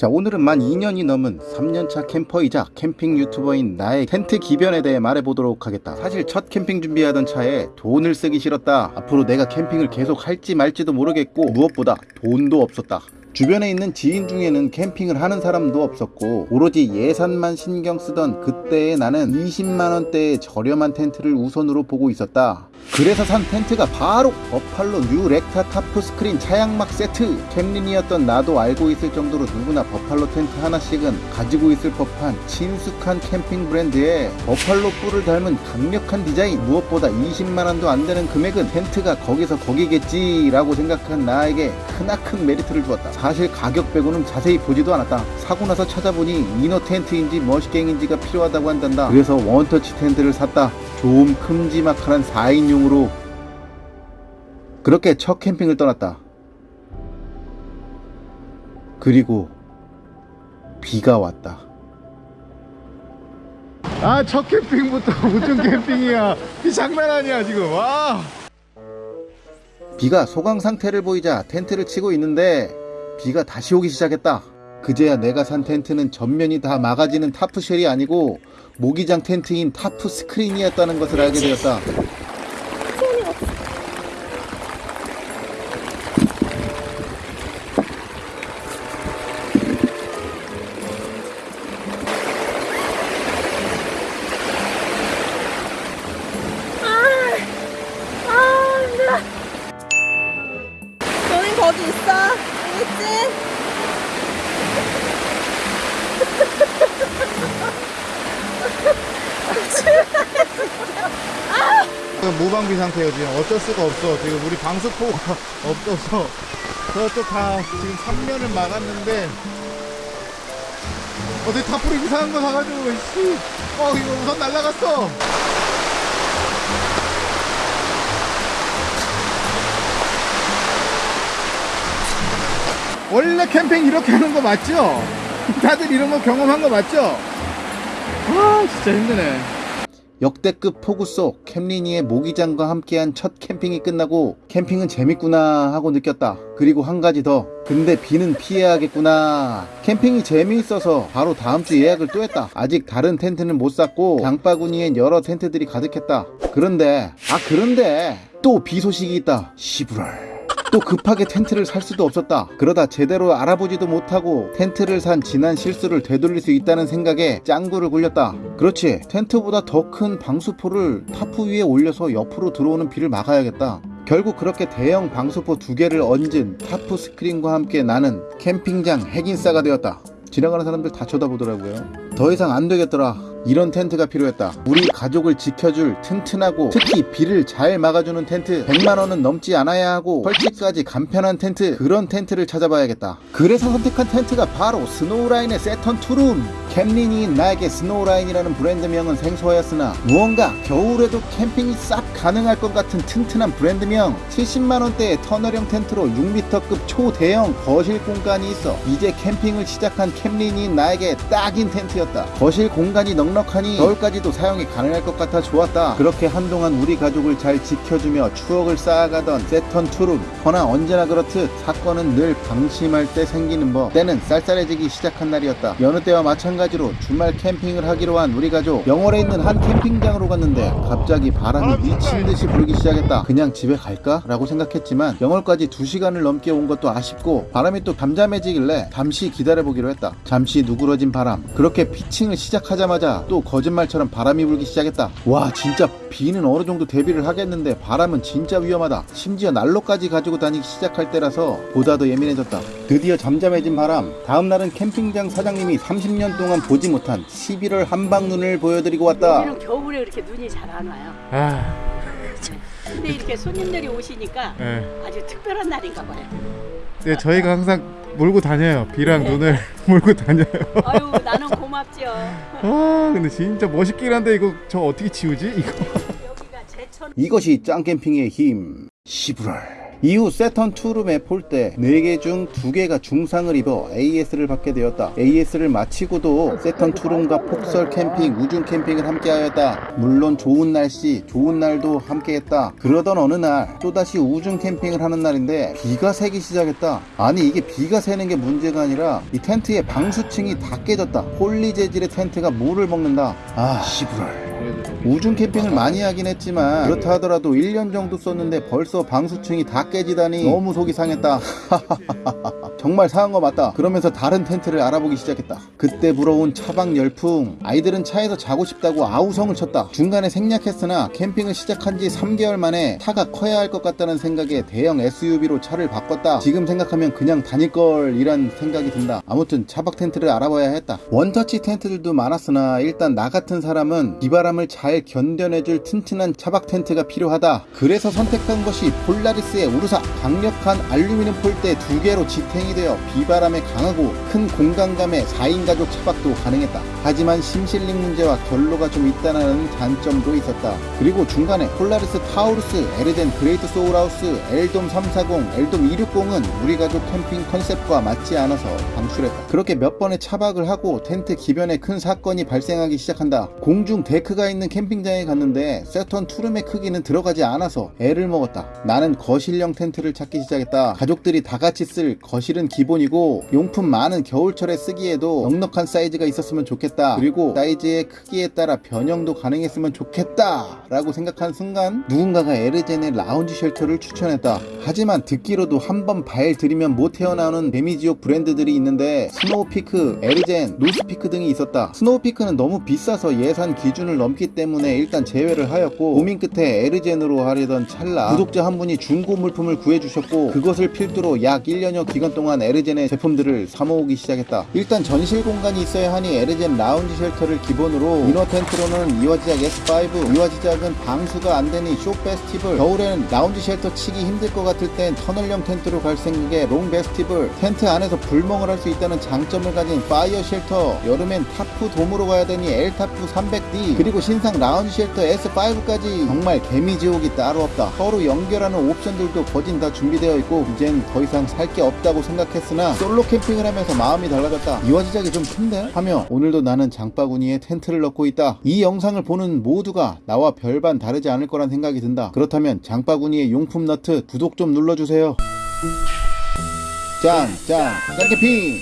자 오늘은 만 2년이 넘은 3년차 캠퍼이자 캠핑 유튜버인 나의 텐트 기변에 대해 말해보도록 하겠다. 사실 첫 캠핑 준비하던 차에 돈을 쓰기 싫었다. 앞으로 내가 캠핑을 계속 할지 말지도 모르겠고 무엇보다 돈도 없었다. 주변에 있는 지인 중에는 캠핑을 하는 사람도 없었고 오로지 예산만 신경 쓰던 그때의 나는 20만원대의 저렴한 텐트를 우선으로 보고 있었다 그래서 산 텐트가 바로 버팔로 뉴 렉타 타프 스크린 차양막 세트. 캠린이였던 나도 알고 있을 정도로 누구나 버팔로 텐트 하나씩은 가지고 있을 법한 친숙한 캠핑 브랜드에 버팔로 뿔을 닮은 강력한 디자인 무엇보다 20만원도 안되는 금액은 텐트가 거기서 거기겠지 라고 생각한 나에게 크나큰 메리트를 주었다. 사실 가격 빼고는 자세히 보지도 않았다. 사고 나서 찾아보니 이너 텐트인지 머시갱인지가 필요하다고 한단다. 그래서 원터치 텐트를 샀다. 좀 큼지막한 4인 용으로 그렇게 첫 캠핑을 떠났다. 그리고 비가 왔다. 아 첫 캠핑부터 우중 캠핑이야 이 장난 아니야 지금 와 비가 소강 상태를 보이자 텐트를 치고 있는데 비가 다시 오기 시작했다. 그제야 내가 산 텐트는 전면이 다 막아지는 타프쉘이 아니고 모기장 텐트인 타프 스크린이었다는 것을 알게 되었다. 거기 있어? 알겠지? 무방비 상태예요 지금. 어쩔 수가 없어. 지금 우리 방수포가 없어서. 저쪽 다 지금 3면을 막았는데. 어디 타프리 이상한 거 사가지고 씨. 어 이거 우선 날라갔어 원래 캠핑 이렇게 하는 거 맞죠? 다들 이런 거 경험한 거 맞죠? 아 진짜 힘드네 역대급 폭우 속 캠리니의 모기장과 함께한 첫 캠핑이 끝나고 캠핑은 재밌구나 하고 느꼈다. 그리고 한 가지 더. 근데 비는 피해야겠구나. 캠핑이 재미있어서 바로 다음 주 예약을 또 했다. 아직 다른 텐트는 못 샀고 장바구니엔 여러 텐트들이 가득했다. 그런데 아 그런데 또 비 소식이 있다. 시부랄. 또 급하게 텐트를 살 수도 없었다. 그러다 제대로 알아보지도 못하고 텐트를 산 지난 실수를 되돌릴 수 있다는 생각에 짱구를 굴렸다. 그렇지. 텐트보다 더 큰 방수포를 타프 위에 올려서 옆으로 들어오는 비를 막아야겠다. 결국 그렇게 대형 방수포 두 개를 얹은 타프 스크린과 함께 나는 캠핑장 핵인싸가 되었다. 지나가는 사람들 다 쳐다보더라고요. 더 이상 안 되겠더라. 이런 텐트가 필요했다. 우리 가족을 지켜줄 튼튼하고 특히 비를 잘 막아주는 텐트 100만원은 넘지 않아야 하고 설치까지 간편한 텐트 그런 텐트를 찾아봐야겠다. 그래서 선택한 텐트가 바로 스노우라인의 세턴 투룸 캠린이인 나에게 스노우라인이라는 브랜드명은 생소하였으나 무언가 겨울에도 캠핑이 싹 가능할 것 같은 튼튼한 브랜드명 70만원대의 터널형 텐트로 6m급 초대형 거실 공간이 있어 이제 캠핑을 시작한 캠린이인 나에게 딱인 텐트였다. 거실 공간이 넉넉하니 겨울까지도 사용이 가능할 것 같아 좋았다. 그렇게 한동안 우리 가족을 잘 지켜주며 추억을 쌓아가던 세턴 투룸 허나 언제나 그렇듯 사건은 늘 방심할 때 생기는 법 때는 쌀쌀해지기 시작한 날이었다. 여느 때와 마찬가지로 주말 캠핑을 하기로 한 우리 가족 영월에 있는 한 캠핑장으로 갔는데 갑자기 바람이 미친 듯이 불기 시작했다. 그냥 집에 갈까? 라고 생각했지만 영월까지 2시간을 넘게 온 것도 아쉽고 바람이 또 잠잠해지길래 잠시 기다려보기로 했다. 잠시 누그러진 바람 그렇게 피칭을 시작하자마자 또 거짓말처럼 바람이 불기 시작했다. 와 진짜 비는 어느 정도 대비를 하겠는데 바람은 진짜 위험하다. 심지어 난로까지 가지고 다니기 시작할 때라서 보다 더 예민해졌다. 드디어 잠잠해진 바람. 다음날은 캠핑장 사장님이 30년 동안 보지 못한 11월 한방눈을 보여드리고 왔다. 여기는 겨울에 이렇게 눈이 잘 안 와요. 아 근데 이렇게 손님들이 오시니까 네. 아주 특별한 날인가 봐요. 네, 저희가 항상 몰고 다녀요 비랑 눈을 몰고 다녀요 아유 나는 고맙죠. 아 근데 진짜 멋있긴 한데 이거 저 어떻게 치우지 이거 여기가 제천 이것이 짱캠핑의 힘. 시부랄. 이후 세턴 투룸의 폴대 4개 중 2개가 중상을 입어 AS를 받게 되었다. AS를 마치고도 세턴 투룸과 폭설 캠핑, 우중 캠핑을 함께 하였다. 물론 좋은 날씨, 좋은 날도 함께 했다. 그러던 어느 날 또다시 우중 캠핑을 하는 날인데 비가 새기 시작했다. 아니 이게 비가 새는 게 문제가 아니라 이 텐트의 방수층이 다 깨졌다. 폴리 재질의 텐트가 물을 먹는다. 아 씨부랄. 우중 캠핑을 많이 하긴 했지만 그렇다 하더라도 1년 정도 썼는데 벌써 방수층이 다 깨지다니 너무 속이 상했다. 정말 상한 거 맞다. 그러면서 다른 텐트를 알아보기 시작했다. 그때 불어온 차박 열풍. 아이들은 차에서 자고 싶다고 아우성을 쳤다. 중간에 생략했으나 캠핑을 시작한 지 3개월 만에 차가 커야 할 것 같다는 생각에 대형 SUV로 차를 바꿨다. 지금 생각하면 그냥 다닐걸 이란 생각이 든다. 아무튼 차박 텐트를 알아봐야 했다. 원터치 텐트들도 많았으나 일단 나 같은 사람은 비바람을 잘 견뎌내줄 튼튼한 차박 텐트가 필요하다. 그래서 선택한 것이 폴라리스의 우르사. 강력한 알루미늄 폴대 두 개로 지탱이 되어 비바람에 강하고 큰 공간감의 4인 가족 차박도 가능했다. 하지만 seam sealing 문제와 결로가 좀 있다는 단점도 있었다. 그리고 중간에 폴라리스 타우루스 에르젠 그레이트 소울하우스 엘돔 340 엘돔 260은 우리 가족 캠핑 컨셉과 맞지 않아서 방출했다. 그렇게 몇 번의 차박을 하고 텐트 기변에 큰 사건이 발생하기 시작한다. 공중 데크가 있는 캠 핑장에 갔는데 세턴 투룸의 크기는 들어가지 않아서 애를 먹었다. 나는 거실형 텐트를 찾기 시작했다. 가족들이 다 같이 쓸 거실은 기본이고 용품 많은 겨울철에 쓰기에도 넉넉한 사이즈가 있었으면 좋겠다. 그리고 사이즈의 크기에 따라 변형도 가능했으면 좋겠다 라고 생각한 순간 누군가가 에르젠의 라운지 쉘터를 추천했다. 하지만 듣기로도 한 번 발 들이면 못 헤어나오는 데미지옥 브랜드들이 있는데 스노우피크, 에르젠, 노스피크 등이 있었다. 스노우피크는 너무 비싸서 예산 기준을 넘기 때문에 일단 제외를 하였고 고민 끝에 에르젠으로 하려던 찰나 구독자 한 분이 중고 물품을 구해주셨고 그것을 필두로 약 1년여 기간 동안 에르젠의 제품들을 사모으기 시작했다. 일단 전실 공간이 있어야 하니 에르젠 라운지 쉘터를 기본으로 inner 텐트로는 이화지작 S5 이화지작은 방수가 안 되니 쇼 페스티벌 겨울에는 라운지 쉘터 치기 힘들 것 같을 땐 터널형 텐트로 갈 생각에 롱 페스티벌 텐트 안에서 불멍을 할 수 있다는 장점을 가진 파이어 쉘터 여름엔 타프 돔으로 가야 되니 엘타프 300D 그리고 신상 라운지 쉘터 S5까지 정말 개미지옥이 따로 없다. 서로 연결하는 옵션들도 거진 다 준비되어 있고 이젠 더 이상 살 게 없다고 생각했으나 솔로 캠핑을 하면서 마음이 달라졌다. 이화지작이 좀 큰데? 하며 오늘도 나는 장바구니에 텐트를 넣고 있다. 이 영상을 보는 모두가 나와 별반 다르지 않을 거란 생각이 든다. 그렇다면 장바구니에 용품 너트 구독 좀 눌러주세요. 짠, 짠, 짠 캠핑!